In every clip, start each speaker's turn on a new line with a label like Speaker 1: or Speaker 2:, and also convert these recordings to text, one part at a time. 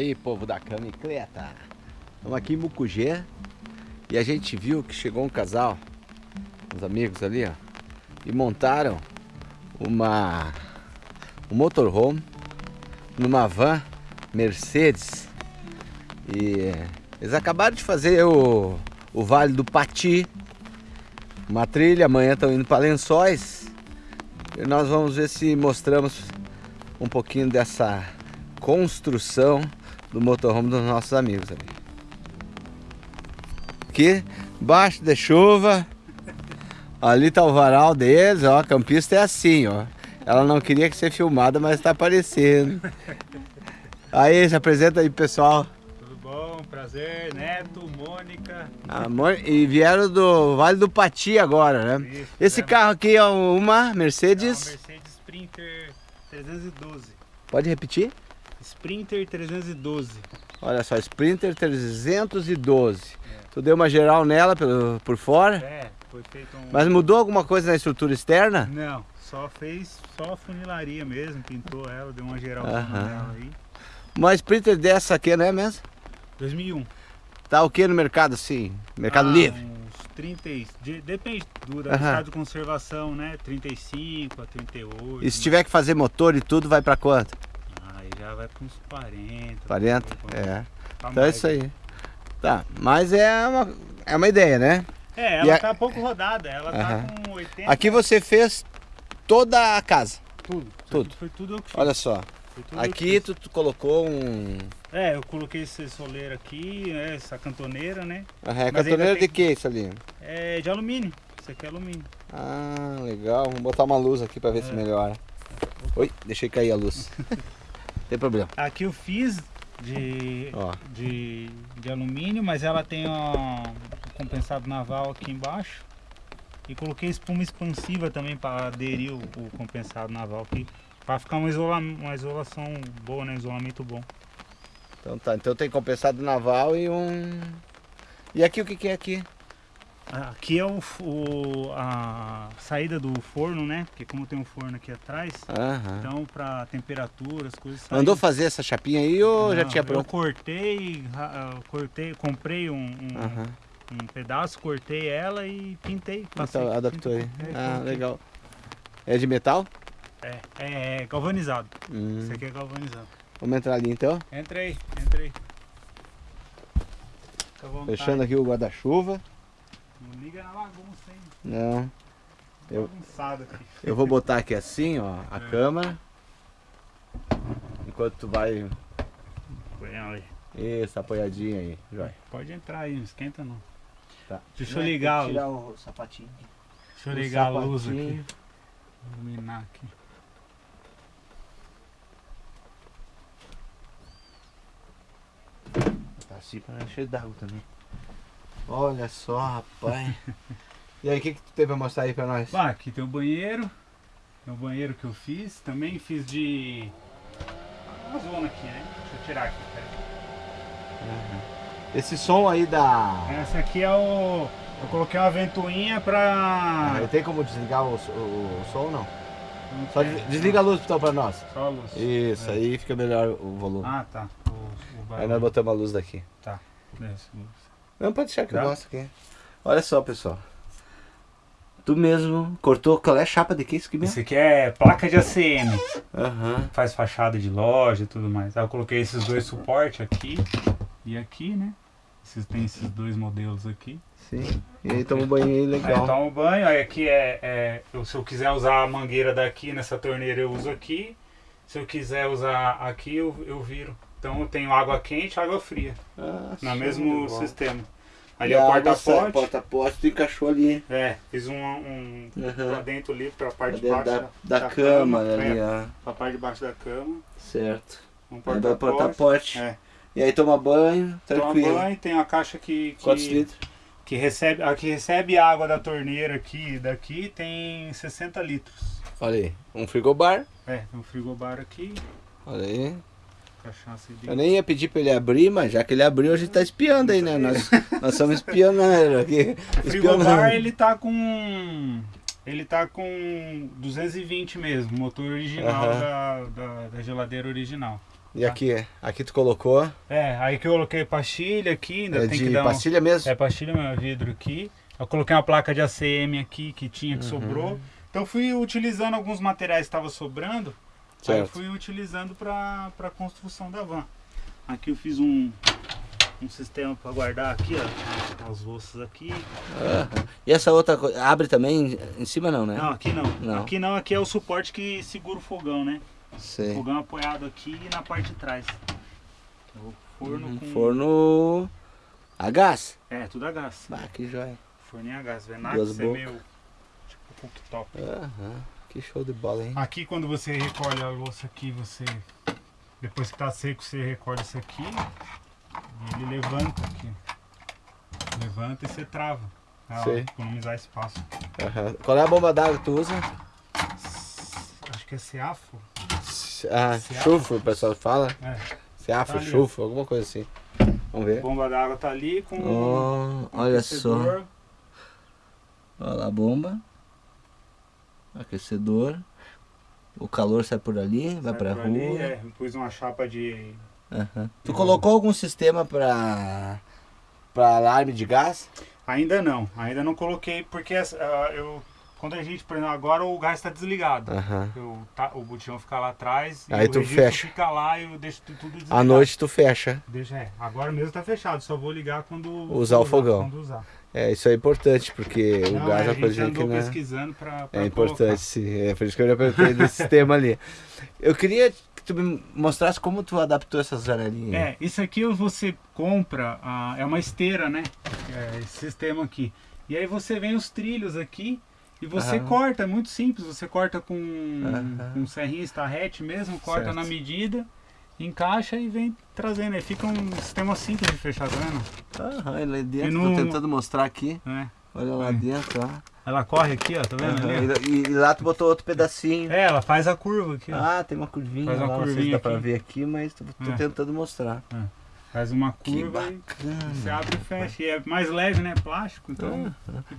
Speaker 1: Aí, povo da camicleta. Estamos aqui em Mucugê e a gente viu que chegou um casal, uns amigos ali, ó, e montaram uma um motorhome numa van Mercedes. E eles acabaram de fazer o, o Vale do Pati, uma trilha, amanhã estão indo para Lençóis. E nós vamos ver se mostramos um pouquinho dessa construção do motorhome dos nossos amigos ali. Aqui, baixo de chuva, ali tá o varal deles, ó, a campista é assim, ó. Ela não queria que ser filmada, mas está aparecendo. Aí, se apresenta aí, pessoal.
Speaker 2: Tudo bom? Prazer, Neto, Mônica.
Speaker 1: Ah, e vieram do Vale do Pati agora, né? Isso, Esse é. carro aqui é uma Mercedes...
Speaker 2: É uma Mercedes Sprinter 312.
Speaker 1: Pode repetir?
Speaker 2: Sprinter 312.
Speaker 1: Olha só, Sprinter 312. É. Tu deu uma geral nela pelo, por fora?
Speaker 2: É, foi feito um...
Speaker 1: Mas mudou alguma coisa na estrutura externa?
Speaker 2: Não, só fez só funilaria mesmo, pintou ela, deu uma geral nela aí.
Speaker 1: Uma Sprinter dessa aqui, não é mesmo?
Speaker 2: 2001.
Speaker 1: Tá o que no mercado, sim? Mercado ah, Livre?
Speaker 2: Uns 30, de, depende do estado de conservação, né? 35 a 38.
Speaker 1: E se né? tiver que fazer motor e tudo, vai para quanto?
Speaker 2: Já vai para uns 40.
Speaker 1: 40? É. Tá então é isso aí. Tá, mas é uma, é uma ideia, né?
Speaker 2: É, ela está pouco rodada, ela tá com 80.
Speaker 1: Aqui você fez toda a casa?
Speaker 2: Tudo.
Speaker 1: Tudo.
Speaker 2: Foi tudo eu que fiz.
Speaker 1: Olha só. Aqui tu, tu, colocou um...
Speaker 2: É, eu coloquei esse soleiro aqui, né, essa cantoneira, né?
Speaker 1: Aham, é cantoneira de que isso ali?
Speaker 2: É de alumínio, isso aqui é alumínio.
Speaker 1: Ah, legal. Vamos botar uma luz aqui para ver é. se melhora. Oi, deixei cair a luz. tem problema.
Speaker 2: Aqui eu fiz de, de, de alumínio, mas ela tem um compensado naval aqui embaixo. E coloquei espuma expansiva também para aderir o, o, compensado naval aqui. Para ficar uma, isola, uma isolação boa, né? Isolamento bom.
Speaker 1: Então tá, então tem compensado naval e um... E aqui o que, que é aqui?
Speaker 2: Aqui é o, o, a saída do forno, né? Porque como tem um forno aqui atrás, então para temperatura, as coisas
Speaker 1: saem. Mandou fazer essa chapinha aí ou Não, já tinha pronto?
Speaker 2: Eu cortei, cortei, comprei um, um, um, pedaço, cortei ela e pintei.
Speaker 1: Passei, então, adaptou aí. Ah, legal. É de metal?
Speaker 2: É, é, é galvanizado. Hum. Esse aqui é galvanizado.
Speaker 1: Vamos entrar ali então?
Speaker 2: Entrei, entrei.
Speaker 1: Fechando aqui o guarda-chuva.
Speaker 2: Não liga na bagunça, hein?
Speaker 1: Não.
Speaker 2: Eu,
Speaker 1: eu vou botar aqui assim, ó, a é. câmera. Enquanto tu vai...
Speaker 2: aí.
Speaker 1: Isso, apoiadinho aí, Joia.
Speaker 2: Pode entrar aí, não esquenta não.
Speaker 1: Tá.
Speaker 2: Deixa eu ligar.
Speaker 1: Tirar o sapatinho.
Speaker 2: Deixa eu ligar a luz aqui. Iluminar aqui.
Speaker 1: Tá assim para cheio d'água também. Olha só, rapaz. e aí, o que, que tu teve pra mostrar aí pra nós?
Speaker 2: Ah, aqui tem o banheiro. É o banheiro que eu fiz. Também fiz de... Uma zona aqui, né? Deixa eu tirar aqui, peraí.
Speaker 1: Uhum. Esse som aí da...
Speaker 2: Essa aqui é o... Eu coloquei uma ventoinha pra...
Speaker 1: Ah, tem como desligar o, o, o som não? não Só tem, desliga não. a luz então pra nós.
Speaker 2: Só a luz.
Speaker 1: Isso, é. aí fica melhor o volume.
Speaker 2: Ah, tá. O,
Speaker 1: aí nós botamos a luz daqui.
Speaker 2: Tá.
Speaker 1: Não, pode deixar que eu gosto aqui. Olha só, pessoal. Tu mesmo cortou, qual é a chapa de que isso aqui mesmo?
Speaker 2: Isso aqui é placa de ACM.
Speaker 1: Uhum.
Speaker 2: Faz fachada de loja e tudo mais. Aí eu coloquei esses dois suportes aqui e aqui, né? Esses, tem esses dois modelos aqui.
Speaker 1: Sim. E aí toma um banho aí legal.
Speaker 2: Aí toma um banho, aí aqui é, é eu, se eu quiser usar a mangueira daqui nessa torneira eu uso aqui. Se eu quiser usar aqui eu, eu viro. Então eu tenho água quente e água fria. Ah, no mesmo sistema. Ali é o porta-pote.
Speaker 1: porta-pote tu encaixou ali.
Speaker 2: É, fiz um, um uhum. pra dentro ali, pra parte de baixo
Speaker 1: da, da, da cama, cama. ali,
Speaker 2: é, ó. Pra parte de baixo da cama.
Speaker 1: Certo.
Speaker 2: Um porta-pote.
Speaker 1: Porta é. E aí toma banho, tranquilo.
Speaker 2: Toma banho, tem a caixa que... que
Speaker 1: Quantos litros?
Speaker 2: Que recebe, a que recebe água da torneira aqui daqui tem 60 litros.
Speaker 1: Olha aí, um frigobar.
Speaker 2: É, um frigobar aqui.
Speaker 1: Olha aí. Cachaça Eu nem ia pedir pra ele abrir, mas já que ele abriu, a gente tá espiando aí, né? Nós, nós somos espionando aqui.
Speaker 2: O frigobar, ele tá com... Ele tá com 220 mesmo, motor original da, da, da, geladeira original.
Speaker 1: E tá? aqui, aqui tu colocou?
Speaker 2: É, aí que eu coloquei pastilha aqui, ainda
Speaker 1: é
Speaker 2: tem que dar
Speaker 1: pastilha
Speaker 2: um...
Speaker 1: mesmo?
Speaker 2: É pastilha mesmo, vidro aqui. Eu coloquei uma placa de ACM aqui que tinha, que uhum. sobrou. Então fui utilizando alguns materiais que estavam sobrando. Certo. Aí eu fui utilizando para a construção da van. Aqui eu fiz um, um sistema para guardar aqui, ó, as louças aqui.
Speaker 1: Uhum. E essa outra abre também em cima não, né?
Speaker 2: Não, aqui não. não. Aqui não, aqui é o suporte que segura o fogão, né? Sei. O fogão apoiado aqui e na parte de trás.
Speaker 1: O forno uhum. com... Forno a gás?
Speaker 2: É, tudo a gás.
Speaker 1: Ah, que joia.
Speaker 2: Forninho a gás. Venax é meio tipo cooktop.
Speaker 1: Uhum. Que show de bola, hein?
Speaker 2: Aqui quando você recolhe a louça aqui, você... Depois que tá seco, você recolhe isso aqui. E ele levanta aqui. Levanta e você trava. Pra Sei. economizar espaço.
Speaker 1: Uhum. Qual é a bomba d'água que tu usa?
Speaker 2: Acho que é Seafo.
Speaker 1: Ah, chufo, o pessoal fala. É. Seafo, tá chufo, alguma coisa assim. Vamos ver.
Speaker 2: A bomba d'água tá ali com
Speaker 1: oh, olha só. Olha lá a bomba. Aquecedor. O calor sai por ali, sai vai pra rua. Ali,
Speaker 2: é, pus uma chapa de
Speaker 1: Uhum. Tu colocou algum sistema para para alarme de gás?
Speaker 2: Ainda não, ainda não coloquei porque uh, eu quando a gente, por exemplo, agora o gás está desligado. Uhum. Eu, tá, o botão fica lá atrás
Speaker 1: Aí tu fecha.
Speaker 2: fica lá e eu deixo tudo desligado.
Speaker 1: À noite tu fecha.
Speaker 2: Deixa, é. Agora mesmo está fechado, só vou ligar quando
Speaker 1: usar o fogão. Quando usar. É, isso é importante, porque não, o gás é uma coisa que não...
Speaker 2: pesquisando para
Speaker 1: É importante, sim. É por isso que eu já perguntei desse sistema ali. Eu queria que tu me mostrasse como tu adaptou essas janelinhas.
Speaker 2: É, isso aqui você compra, é uma esteira, né? É esse sistema aqui. E aí você vem os trilhos aqui e você uhum. corta, é muito simples. Você corta com, uhum. com serrinha estarrete mesmo, corta certo. na medida, encaixa e vem trazendo. Aí fica um sistema simples de fechar, tá vendo?
Speaker 1: Aham, ele é dentro, no... tô tentando mostrar aqui. É. Olha lá é. dentro, ó.
Speaker 2: Ela corre aqui, ó, tá vendo? Uhum.
Speaker 1: E, e, lá tu botou outro pedacinho.
Speaker 2: É, ela faz a curva aqui. Ó.
Speaker 1: Ah, tem uma curvinha faz uma lá, curvinha não sei se dá pra ver aqui, mas tô, tô é. tentando mostrar. É.
Speaker 2: Faz uma curva você abre e fecha. E é mais leve, né? Plástico, então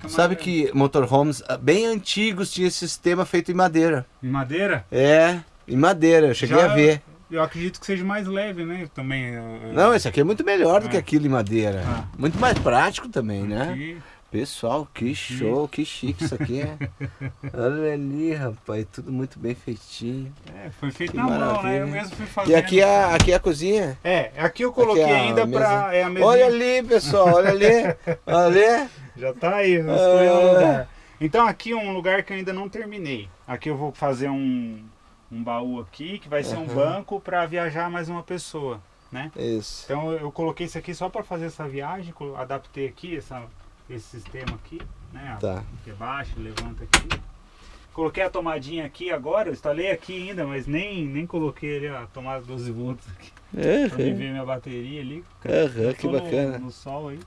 Speaker 1: Sabe leve. que motorhomes ah, bem antigos tinha esse sistema feito em madeira.
Speaker 2: Em madeira?
Speaker 1: É, em madeira, eu cheguei Já, a ver.
Speaker 2: Eu acredito que seja mais leve, né? Também.
Speaker 1: Não, esse aqui é muito melhor é. do que aquilo em madeira. Ah. Muito mais prático também, né? Aqui. Pessoal, que show, que chique isso aqui é. Olha ali, rapaz, tudo muito bem feitinho.
Speaker 2: É, foi feito que na maravilha. mão, né? Eu mesmo fui fazendo.
Speaker 1: E aqui é, aqui é a cozinha?
Speaker 2: É, aqui eu coloquei aqui é ainda pra... É a mesinha.
Speaker 1: Olha ali, pessoal, olha ali, olha ali.
Speaker 2: Já tá aí, lugar. Então aqui é um lugar que eu ainda não terminei. Aqui eu vou fazer um, um baú aqui, que vai ser uhum. um banco para viajar mais uma pessoa, né?
Speaker 1: Isso.
Speaker 2: Então eu coloquei isso aqui só para fazer essa viagem, adaptei aqui essa esse sistema aqui, né?
Speaker 1: Tá.
Speaker 2: Que é baixo, levanta aqui. Coloquei a tomadinha aqui agora, eu instalei aqui ainda, mas nem, nem coloquei ali a tomada 12 volts aqui. É, pra é. ver minha bateria ali.
Speaker 1: Uhum, que bacana.
Speaker 2: No, no, sol aí.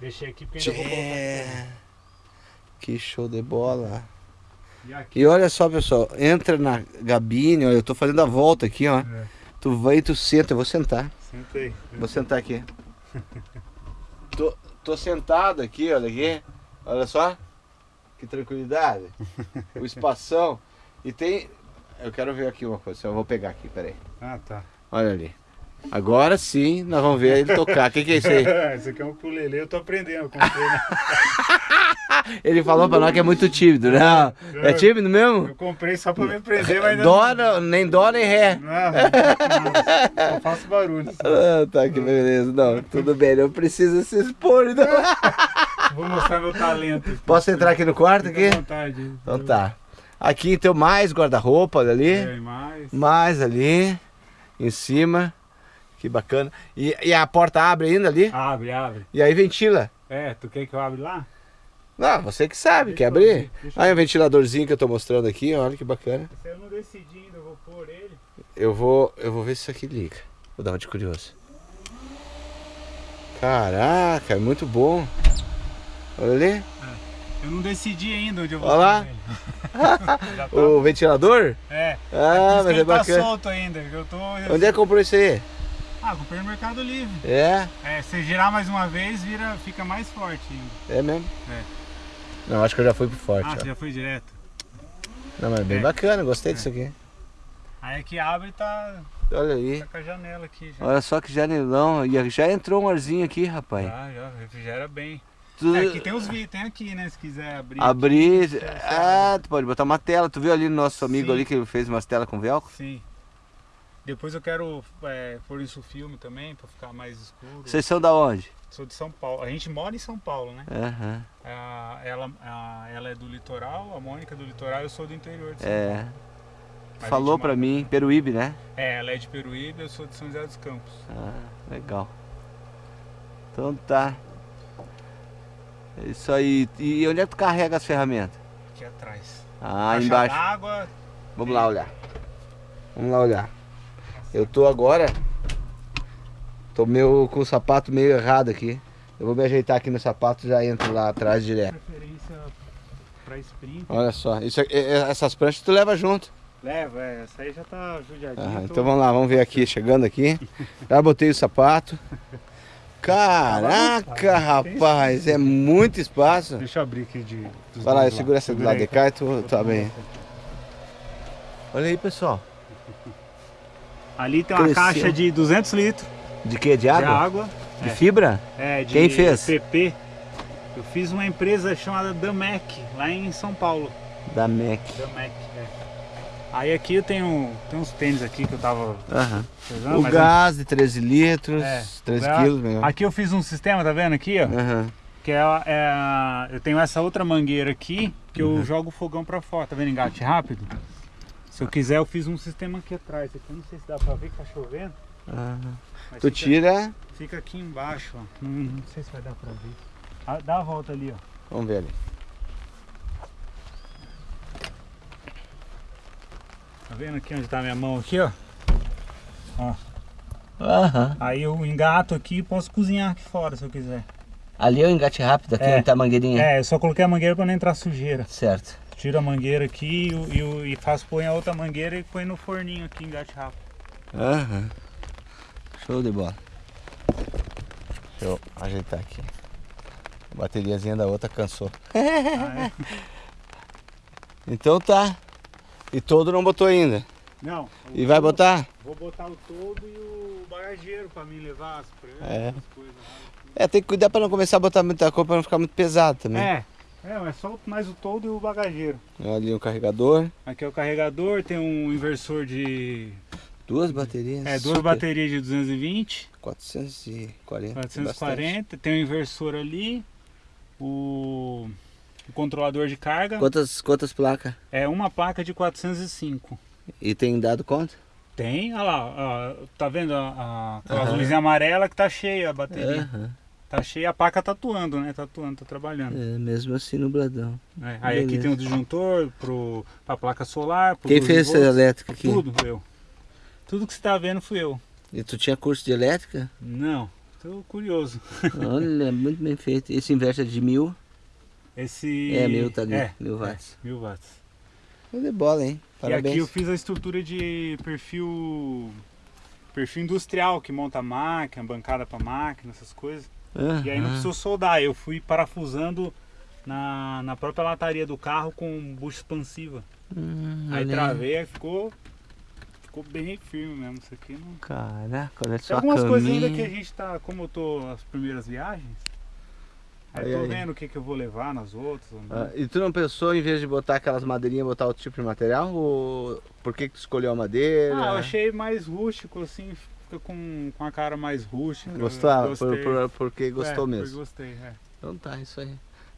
Speaker 2: Deixei aqui porque ainda vou colocar.
Speaker 1: Que show de bola. E, olha só, pessoal, entra na gabine, olha, eu tô fazendo a volta aqui, ó. É. Tu vai e tu senta, eu vou sentar.
Speaker 2: Sentei.
Speaker 1: Vou sentar aqui. tô, Tô sentado aqui, olha aqui. Olha só. Que tranquilidade. o espação. E tem. Eu quero ver aqui uma coisa. Eu vou pegar aqui, peraí.
Speaker 2: Ah, tá.
Speaker 1: Olha ali. Agora sim, nós vamos ver ele tocar. O que, que é isso aí?
Speaker 2: isso aqui é um ukulele, eu tô aprendendo. Eu comprei, né?
Speaker 1: ele falou pra nós que é muito tímido, né? É, é tímido mesmo?
Speaker 2: Eu comprei só pra me aprender, mas
Speaker 1: dó, não... Nem dó, nem ré.
Speaker 2: Não, não, faço barulho.
Speaker 1: Ah, tá, que beleza. Não, tudo bem, não precisa se expor. Então.
Speaker 2: Vou mostrar meu talento.
Speaker 1: Posso entrar aqui no quarto? Fica
Speaker 2: aqui? vontade.
Speaker 1: Então tá. Aqui então mais guarda-roupa ali.
Speaker 2: É, mais.
Speaker 1: Mais ali. Em cima. Que bacana. E, e a porta abre ainda ali?
Speaker 2: Abre, abre.
Speaker 1: E aí ventila?
Speaker 2: É, tu quer que eu abra lá?
Speaker 1: Não, você que sabe, quer abrir? Aí o um ventiladorzinho que eu tô mostrando aqui, olha que bacana.
Speaker 2: Se eu não decidi ainda, eu vou pôr ele.
Speaker 1: Eu vou, eu vou ver se isso aqui liga. Vou dar uma de curioso. Caraca, é muito bom. Olha ali. É,
Speaker 2: eu não decidi ainda onde eu vou
Speaker 1: Olha lá. tá... o ventilador?
Speaker 2: É.
Speaker 1: Ah, é mas é bacana.
Speaker 2: tá solto ainda. Eu tô...
Speaker 1: Onde é que comprou isso aí?
Speaker 2: Ah, comprei no Mercado Livre.
Speaker 1: É?
Speaker 2: É, se girar mais uma vez, vira, fica mais forte ainda.
Speaker 1: É mesmo?
Speaker 2: É.
Speaker 1: Não, acho que eu já fui pro forte.
Speaker 2: Ah, ó. você já foi direto?
Speaker 1: Não, mas é bem é. bacana, gostei é. disso aqui.
Speaker 2: Aí aqui abre e tá...
Speaker 1: Olha aí.
Speaker 2: Tá com a janela aqui já.
Speaker 1: Olha só que janelão. E já entrou um arzinho aqui, rapaz.
Speaker 2: Já, já, refrigera bem. Tu... É, aqui tem os vídeos, tem aqui, né? Se quiser abrir.
Speaker 1: Abrir. Aqui, ah, tu pode botar uma tela. Tu viu ali no nosso amigo Sim. ali que fez umas telas com velcro?
Speaker 2: Sim. Depois eu quero é, pôr isso filme também, pra ficar mais escuro.
Speaker 1: Vocês são da onde?
Speaker 2: Sou de São Paulo. A gente mora em São Paulo, né?
Speaker 1: Uhum.
Speaker 2: ela, ela é do litoral, a Mônica é do litoral, eu sou do interior de São
Speaker 1: é. Paulo. Mas Falou pra mim, Peruíbe, né?
Speaker 2: É, ela é de Peruíbe, eu sou de São José dos Campos.
Speaker 1: Ah, legal. Então tá. É isso aí. E onde é que tu carrega as ferramentas?
Speaker 2: Aqui atrás.
Speaker 1: Ah, Caixa embaixo.
Speaker 2: Água.
Speaker 1: Vamos lá olhar. Vamos lá olhar. Eu tô agora Tô meio, com o sapato meio errado aqui. Eu vou me ajeitar aqui no sapato e já entro lá atrás direto.
Speaker 2: Preferência pra sprint.
Speaker 1: Olha só, isso, essas pranchas tu leva junto.
Speaker 2: Leva, é, essa aí já tá judiadinha.
Speaker 1: Ah, então vamos lá, vamos ver aqui, chegando aqui. Já botei o sapato. Caraca, rapaz, é muito espaço.
Speaker 2: Deixa eu abrir aqui de.
Speaker 1: Vai lá, eu seguro essa do lado de cá e tu tá bem. Olha aí, pessoal.
Speaker 2: Ali tem uma Cresceu. caixa de 200 litros.
Speaker 1: De que? De água?
Speaker 2: De água.
Speaker 1: De é. fibra?
Speaker 2: É, de
Speaker 1: Quem fez?
Speaker 2: PP. Eu fiz uma empresa chamada Damec, lá em São Paulo.
Speaker 1: Damec.
Speaker 2: Damec, é. Aí aqui eu tenho, tenho uns tênis aqui que eu tava
Speaker 1: uhum. O gás de 13 litros, é, 13 quilos. Mesmo.
Speaker 2: Aqui eu fiz um sistema, tá vendo aqui, ó? Uhum. Que é, é, eu tenho essa outra mangueira aqui, que uhum. eu jogo o fogão pra fora, tá vendo? Engate rápido. Se eu quiser eu fiz um sistema aqui atrás. Aqui não sei se dá pra ver que tá chovendo.
Speaker 1: Uhum. tu fica, tira.
Speaker 2: Fica aqui embaixo, ó. Não, não, sei se vai dar pra ver. Ah, dá a volta ali, ó.
Speaker 1: Vamos ver ali.
Speaker 2: Tá vendo aqui onde tá a minha mão aqui, ó? Ó. Uhum. Aí eu engato aqui e posso cozinhar aqui fora se eu quiser.
Speaker 1: Ali é o engate rápido, aqui é, onde tá a mangueirinha?
Speaker 2: É, eu só coloquei a mangueira pra não entrar sujeira.
Speaker 1: Certo.
Speaker 2: Tiro a mangueira aqui e, e, e faço põe a outra mangueira e põe no forninho aqui, engate rápido.
Speaker 1: Aham. Show de bola. Deixa eu ajeitar aqui. A bateriazinha da outra cansou. Ah, é? então tá. E todo não botou ainda?
Speaker 2: Não.
Speaker 1: E vai botar?
Speaker 2: Vou botar o todo e o bagageiro pra mim levar as pranchas,
Speaker 1: é. as coisas. É, tem que cuidar pra não começar a botar muita coisa pra não ficar muito pesado também.
Speaker 2: É. É, mas só mais o todo e o bagageiro.
Speaker 1: Ali o carregador.
Speaker 2: Aqui é o carregador, tem um inversor de
Speaker 1: Duas baterias?
Speaker 2: É, duas super. baterias de 220.
Speaker 1: 440.
Speaker 2: 440. Tem o um inversor ali. O, o, controlador de carga.
Speaker 1: Quantas, quantas placas?
Speaker 2: É uma placa de 405.
Speaker 1: E tem dado conta?
Speaker 2: Tem, olha lá, ó, tá vendo a, a, uhum. luzinha amarela que tá cheia a bateria. Uhum. Tá cheia, a placa tá atuando, né? Tá atuando, tá trabalhando.
Speaker 1: É, mesmo assim no bladão.
Speaker 2: É, aí aqui tem o disjuntor pro, pra placa solar.
Speaker 1: Quem fez essa elétrica aqui?
Speaker 2: Tudo, eu. Tudo que você está vendo fui eu.
Speaker 1: E tu tinha curso de elétrica?
Speaker 2: Não, estou curioso.
Speaker 1: Olha, muito bem feito. Esse inverter é de mil?
Speaker 2: Esse...
Speaker 1: É, mil tá ali,
Speaker 2: é,
Speaker 1: mil watts.
Speaker 2: É, mil watts.
Speaker 1: Show de bola, hein?
Speaker 2: Parabéns. E aqui eu fiz a estrutura de perfil perfil industrial, que monta a máquina, bancada para máquina, essas coisas. Uhum. E aí não precisou soldar, eu fui parafusando na, na própria lataria do carro com bucha expansiva. Uhum, aí travei, aí ficou ficou bem firme mesmo. Isso aqui não.
Speaker 1: Caraca, olha só.
Speaker 2: Tem algumas coisas ainda que a gente tá. Como eu tô nas primeiras viagens. Aí, aí tô aí. vendo o que, que eu vou levar nas outras.
Speaker 1: Ah, e tu não pensou, em vez de botar aquelas madeirinhas, botar outro tipo de material? Ou por que, que tu escolheu a madeira?
Speaker 2: Ah, eu achei mais rústico, assim, fica com, com a cara mais rústica.
Speaker 1: Gostou? Por, por, porque gostou
Speaker 2: é,
Speaker 1: mesmo.
Speaker 2: Porque gostei, é.
Speaker 1: Então tá, isso aí.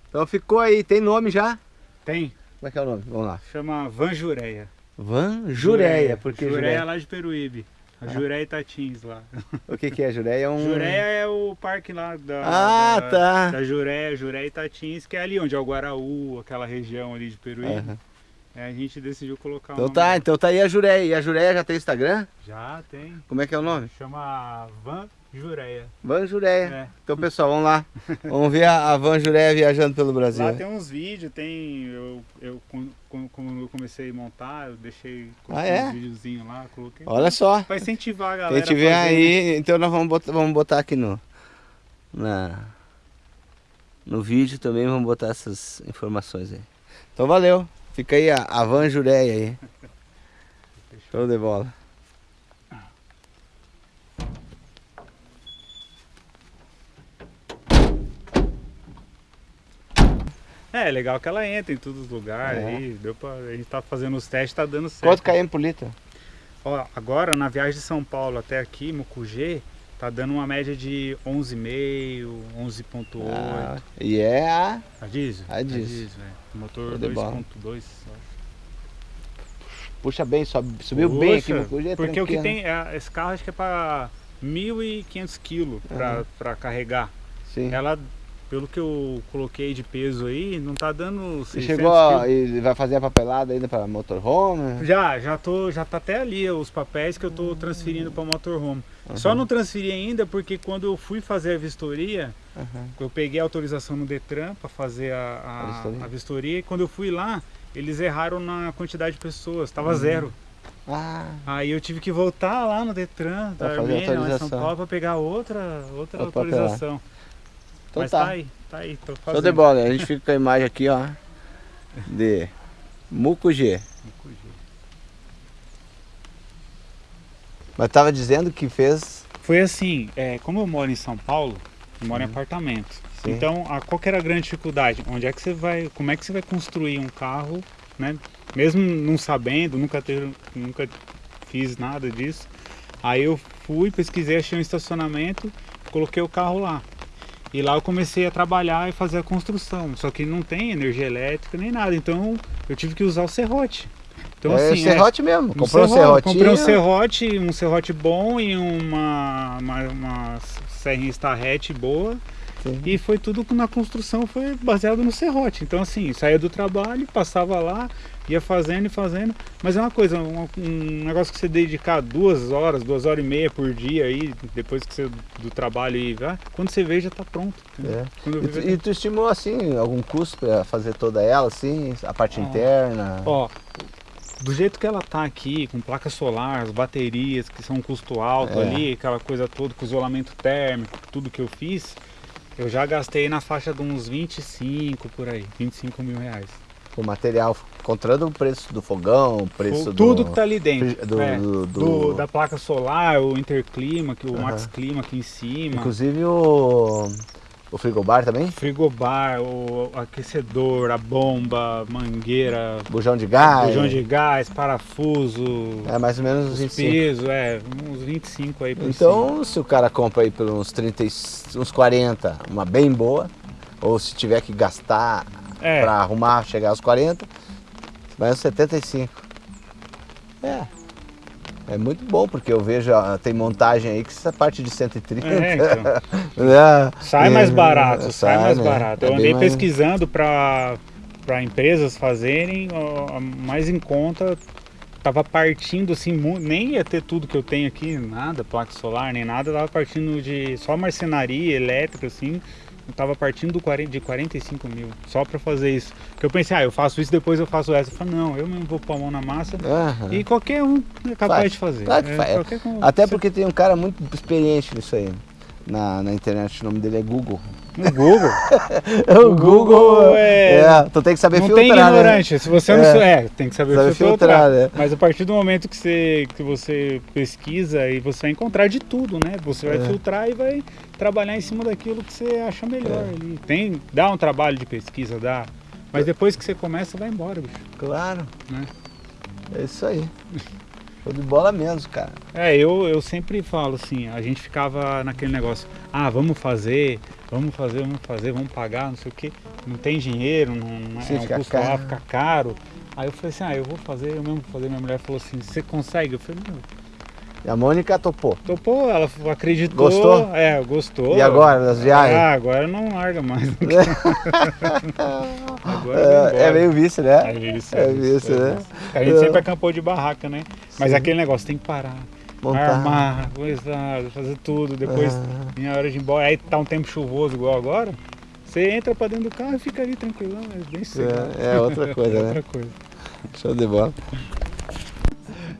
Speaker 1: Então ficou aí, tem nome já?
Speaker 2: Tem.
Speaker 1: Como é que é o nome? Vamos lá.
Speaker 2: Chama Vanjureia.
Speaker 1: Van Jureia, porque
Speaker 2: Jureia, Jureia é lá de Peruíbe. A. Jureia Itatins lá.
Speaker 1: O que, que é Jureia? É um...
Speaker 2: Jureia é o parque lá da,
Speaker 1: ah,
Speaker 2: da,
Speaker 1: tá.
Speaker 2: da Jureia, Jureia Itatins, que é ali onde é o Guaraú, aquela região ali de Peruíbe. Uhum. É, a gente decidiu colocar
Speaker 1: Então tá, então tá aí a Jureia. E a Jureia já tem Instagram?
Speaker 2: Já tem.
Speaker 1: Como é que é o nome?
Speaker 2: Chama Van Jureia.
Speaker 1: Van Jureia. É. Então pessoal, vamos lá. vamos ver a, Van Jureia viajando pelo Brasil.
Speaker 2: Lá tem uns vídeos, tem. Eu, eu como eu comecei a montar, eu deixei
Speaker 1: ah, é?
Speaker 2: um videozinho lá, coloquei.
Speaker 1: Olha só.
Speaker 2: Pra incentivar a galera.
Speaker 1: Quem tiver aí, né? então nós vamos botar, vamos botar aqui no. Na, no vídeo também vamos botar essas informações aí. Então valeu. Fica aí a, a Van Jureia aí. Show de bola.
Speaker 2: É, é, legal que ela entra em todos os lugares é. aí, deu pra, a gente tá fazendo os testes, tá dando certo.
Speaker 1: Quanto km por litro?
Speaker 2: Ó, agora na viagem de São Paulo até aqui, Mucugê, tá dando uma média de 11,5, 11,8. Ah,
Speaker 1: e é a...
Speaker 2: A diesel?
Speaker 1: A diesel. A diesel
Speaker 2: é. Motor 2,2,
Speaker 1: Puxa bem, sobe, subiu Puxa, bem aqui.
Speaker 2: É porque o que tem, é, esse carro acho que é para 1.500 quilos para uhum. carregar.
Speaker 1: Sim.
Speaker 2: Ela pelo que eu coloquei de peso aí, não tá dando
Speaker 1: Você chegou a, e vai fazer a papelada ainda para motorhome?
Speaker 2: Já, já tô, já tá até ali os papéis que eu tô transferindo para motorhome. Uhum. Só não transferi ainda porque quando eu fui fazer a vistoria, uhum. eu peguei a autorização no Detran para fazer a, a, a, vistoria. a, vistoria. e quando eu fui lá, eles erraram na quantidade de pessoas, tava uhum. zero. Ah. Aí eu tive que voltar lá no Detran da Armênia, lá em São Paulo, para pegar outra, outra autorização. Então Mas tá. tá aí, tá aí, tô fazendo. Show
Speaker 1: de bola, a gente fica com a imagem aqui, ó, de Mucugê. Mucugê. Mas tava dizendo que fez...
Speaker 2: Foi assim, é, como eu moro em São Paulo, eu moro em apartamento. Sim. Então, a, qual que era a grande dificuldade? Onde é que você vai, como é que você vai construir um carro, né? Mesmo não sabendo, nunca, ter, nunca fiz nada disso. Aí eu fui, pesquisei, achei um estacionamento, coloquei o carro lá. E lá eu comecei a trabalhar e fazer a construção. Só que não tem energia elétrica nem nada. Então eu tive que usar o serrote.
Speaker 1: Então, é assim, serrote é, mesmo. Comprou um serrote.
Speaker 2: Comprei um serrote, um serrote bom e uma, uma, uma serrinha starrete boa. Sim. E foi tudo na construção, foi baseado no serrote. Então assim, saía do trabalho, passava lá, ia fazendo e fazendo. Mas é uma coisa, um, um, negócio que você dedicar duas horas, duas horas e meia por dia aí, depois que você do trabalho e vai, quando você vê já está pronto.
Speaker 1: É. E, tu, e, tu estimou assim algum custo para fazer toda ela, assim, a parte ah. interna?
Speaker 2: Ó, do jeito que ela tá aqui, com placa solar, as baterias que são um custo alto é. ali, aquela coisa toda, com isolamento térmico, tudo que eu fiz, eu já gastei na faixa de uns 25 por aí, 25 mil reais
Speaker 1: o material, contando o preço do fogão, o preço
Speaker 2: Tudo do... Tudo que tá ali dentro. Do, é, do, do, da placa solar, o interclima, que o Max Clima aqui em cima.
Speaker 1: Inclusive o... O frigobar também?
Speaker 2: Frigobar, o aquecedor, a bomba, mangueira.
Speaker 1: Bujão de gás.
Speaker 2: Bujão de gás, parafuso.
Speaker 1: É mais ou menos uns 25.
Speaker 2: Peso, é, uns 25 aí por
Speaker 1: Então,
Speaker 2: cima.
Speaker 1: se o cara compra aí pelos uns 30, uns 40, uma bem boa, ou se tiver que gastar é. para arrumar, chegar aos 40, vai aos 75. É. É muito bom, porque eu vejo, tem montagem aí que essa parte de 130. É, então.
Speaker 2: é, sai mais barato, sai, sai mais né? barato. É eu andei mais... pesquisando para empresas fazerem ó, mais em conta. Tava partindo assim, nem ia ter tudo que eu tenho aqui, nada, placa solar, nem nada, tava partindo de só marcenaria elétrica, assim, eu tava partindo de 45 mil só para fazer isso. Porque eu pensei, ah, eu faço isso, depois eu faço essa. Eu falei, não, eu mesmo vou pôr a mão na massa uhum. e qualquer um é capaz faz. de fazer.
Speaker 1: Claro é, faz. Até porque tem um cara muito experiente nisso aí. Na, na internet, o nome dele é Google.
Speaker 2: No Google?
Speaker 1: o, o Google, Google, é... é... Tu tem que saber
Speaker 2: não
Speaker 1: filtrar,
Speaker 2: tem né? ignorante. Né? Se você não... É, é tem que saber, saber filtrar. filtrar né? Mas a partir do momento que você, que você pesquisa e você vai encontrar de tudo, né? Você vai é. filtrar e vai trabalhar em cima daquilo que você acha melhor é. Tem, dá um trabalho de pesquisa, dá. Mas depois que você começa, vai embora, bicho.
Speaker 1: Claro. Né? É isso aí. Show de bola mesmo, cara.
Speaker 2: É, eu, eu sempre falo assim, a gente ficava naquele negócio, ah, vamos fazer, vamos fazer, vamos fazer, vamos pagar, não sei o que. Não tem dinheiro, não, não é, um custo lá, fica caro. Aí eu falei assim, ah, eu vou fazer, eu mesmo vou fazer. Minha mulher falou assim, você consegue? Eu falei, não,
Speaker 1: e a Mônica topou?
Speaker 2: Topou, ela acreditou. Gostou? É, gostou.
Speaker 1: E agora, nas viagens?
Speaker 2: Ah, agora não larga mais.
Speaker 1: é, é meio vício, né?
Speaker 2: É vício. É, é vício, né? A gente sempre acampou de barraca, né? Mas Sim. aquele negócio tem que parar. Montar. Armar, coisar, fazer tudo. Depois, ah. em hora de ir embora, aí tá um tempo chuvoso igual agora. Você entra pra dentro do carro e fica ali tranquilão, é bem
Speaker 1: cedo. É, é outra coisa, é né?
Speaker 2: outra coisa.
Speaker 1: Show de bola.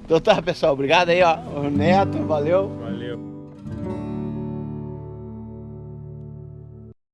Speaker 1: Então tá, pessoal. Obrigado aí, ó. O Neto, valeu. Valeu.